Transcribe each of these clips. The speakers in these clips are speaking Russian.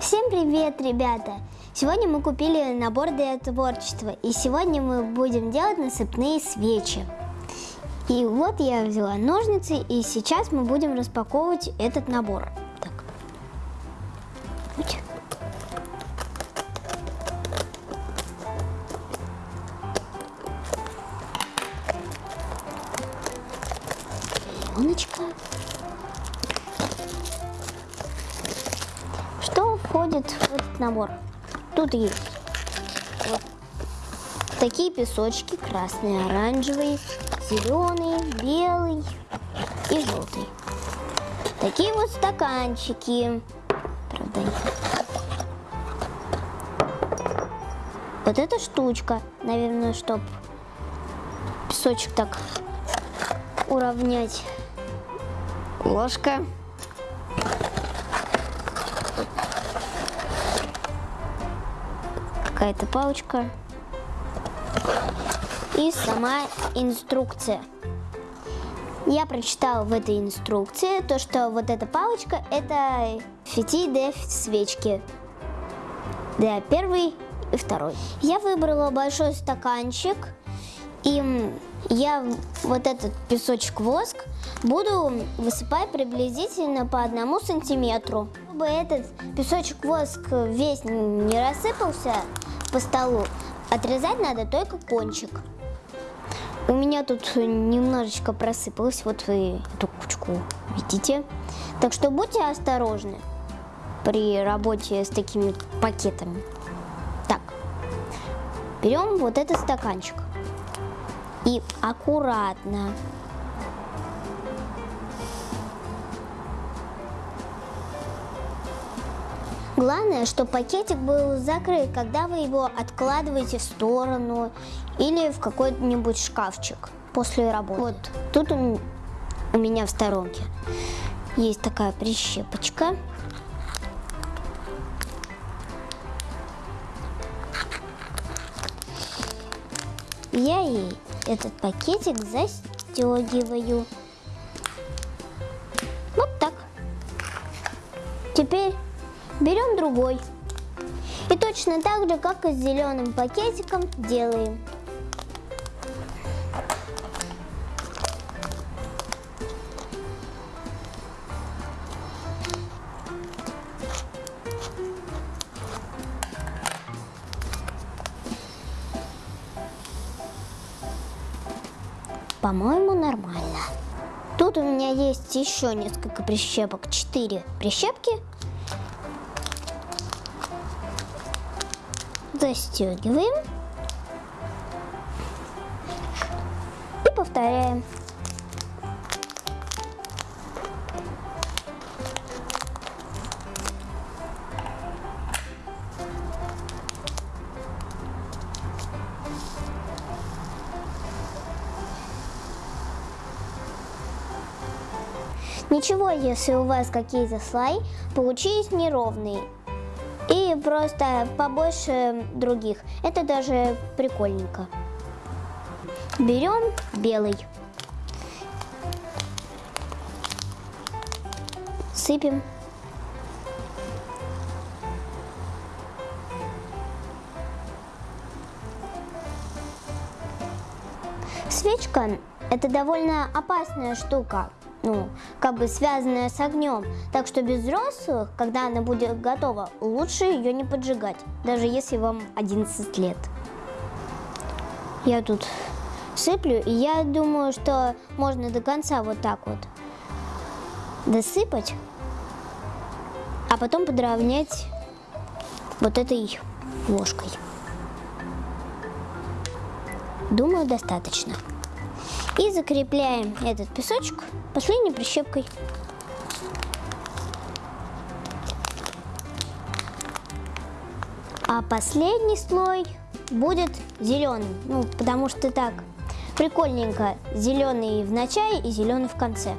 Всем привет, ребята! Сегодня мы купили набор для творчества, и сегодня мы будем делать насыпные свечи. И вот я взяла ножницы, и сейчас мы будем распаковывать этот набор. Так. Пленочка. Входит в этот набор? Тут есть вот такие песочки, красный, оранжевый, зеленый, белый и желтый. Такие вот стаканчики. Правда, вот эта штучка, наверное, чтобы песочек так уравнять. Ложка. Какая-то палочка. И сама инструкция. Я прочитала в этой инструкции то, что вот эта палочка это фити для свечки. Для первой и второй. Я выбрала большой стаканчик и я вот этот песочек воск буду высыпать приблизительно по одному сантиметру. Чтобы этот песочек воск весь не рассыпался по столу, отрезать надо только кончик. У меня тут немножечко просыпалось, вот вы эту кучку видите. Так что будьте осторожны при работе с такими пакетами. Так, берем вот этот стаканчик и аккуратно Главное, чтобы пакетик был закрыт, когда вы его откладываете в сторону или в какой-нибудь шкафчик после работы. Вот тут у меня в сторонке есть такая прищепочка. Я ей этот пакетик застегиваю. Вот так. Теперь берем другой. И точно так же, как и с зеленым пакетиком, делаем. По-моему, нормально. Тут у меня есть еще несколько прищепок. Четыре прищепки. Застегиваем. И повторяем. Ничего, если у вас какие-то слои получились неровные и просто побольше других. Это даже прикольненько. Берем белый. Сыпем. Свечка – это довольно опасная штука ну, как бы связанная с огнем. Так что без взрослых, когда она будет готова, лучше ее не поджигать, даже если вам 11 лет. Я тут сыплю, и я думаю, что можно до конца вот так вот досыпать, а потом подровнять вот этой ложкой. Думаю, достаточно. И закрепляем этот песочек последней прищепкой. А последний слой будет зеленый, ну, потому что так прикольненько, зеленый в начале и зеленый в конце.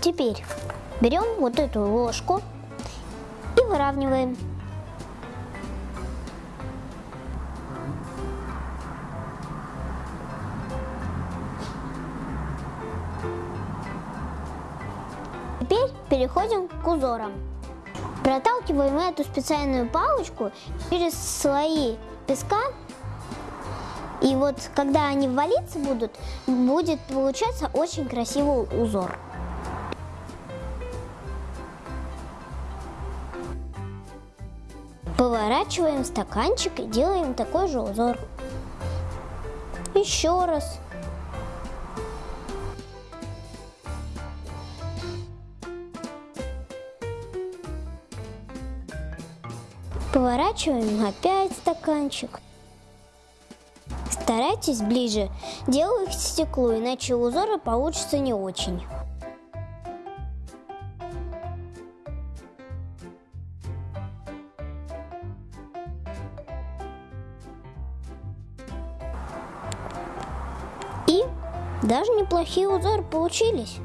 Теперь берем вот эту ложку и выравниваем. Теперь переходим к узорам. Проталкиваем эту специальную палочку через слои песка. И вот когда они валиться будут, будет получаться очень красивый узор. Поворачиваем стаканчик и делаем такой же узор. Еще раз. Поворачиваем опять стаканчик. Старайтесь ближе делать к стеклу, иначе узоры получатся не очень. И даже неплохие узоры получились.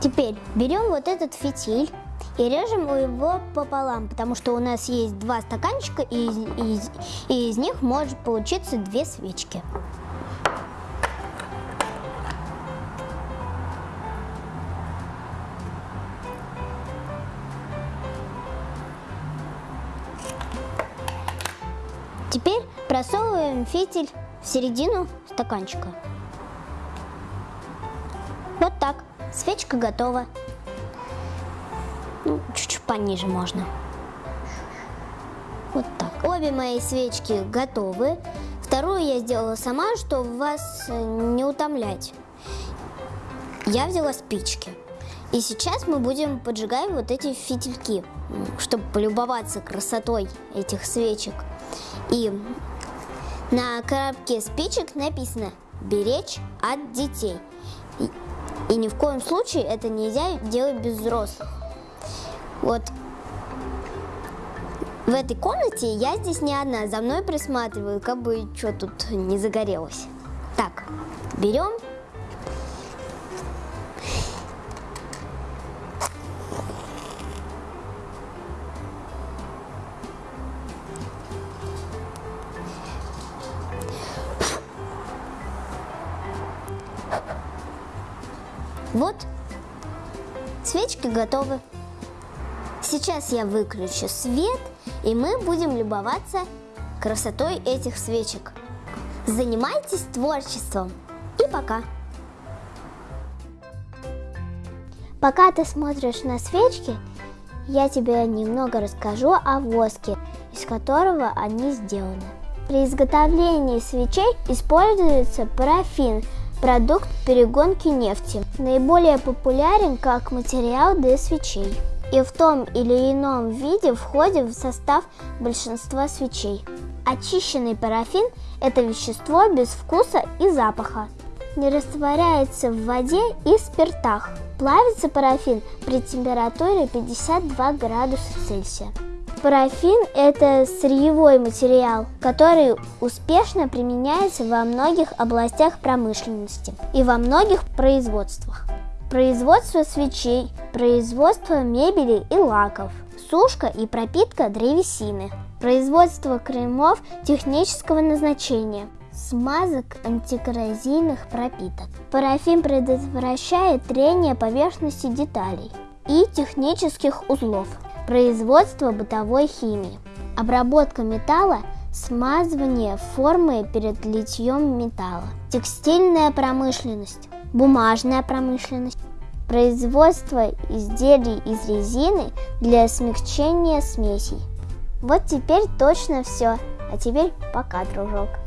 Теперь берем вот этот фитиль и режем его пополам, потому что у нас есть два стаканчика, и из, и из них может получиться две свечки. Теперь просовываем фитиль в середину стаканчика. Свечка готова. Ну, чуть-чуть пониже можно. Вот так. Обе мои свечки готовы. Вторую я сделала сама, чтобы вас э, не утомлять. Я взяла спички. И сейчас мы будем поджигать вот эти фитильки, чтобы полюбоваться красотой этих свечек. И на коробке спичек написано «Беречь от детей». И ни в коем случае это нельзя делать без взрослых. Вот в этой комнате я здесь не одна, за мной присматриваю, как бы что тут не загорелось. Так, берем готовы. Сейчас я выключу свет, и мы будем любоваться красотой этих свечек. Занимайтесь творчеством. И пока! Пока ты смотришь на свечки, я тебе немного расскажу о воске, из которого они сделаны. При изготовлении свечей используется парафин – продукт перегонки нефти. Наиболее популярен как материал для свечей и в том или ином виде входит в состав большинства свечей. Очищенный парафин – это вещество без вкуса и запаха. Не растворяется в воде и спиртах. Плавится парафин при температуре 52 градуса Цельсия. Парафин – это сырьевой материал, который успешно применяется во многих областях промышленности и во многих производствах. Производство свечей, производство мебели и лаков, сушка и пропитка древесины, производство кремов технического назначения, смазок антикоррозийных пропиток. Парафин предотвращает трение поверхности деталей и технических узлов, производство бытовой химии, обработка металла, смазывание формы перед литьем металла, текстильная промышленность, бумажная промышленность, производство изделий из резины для смягчения смесей. Вот теперь точно все. А теперь пока, дружок.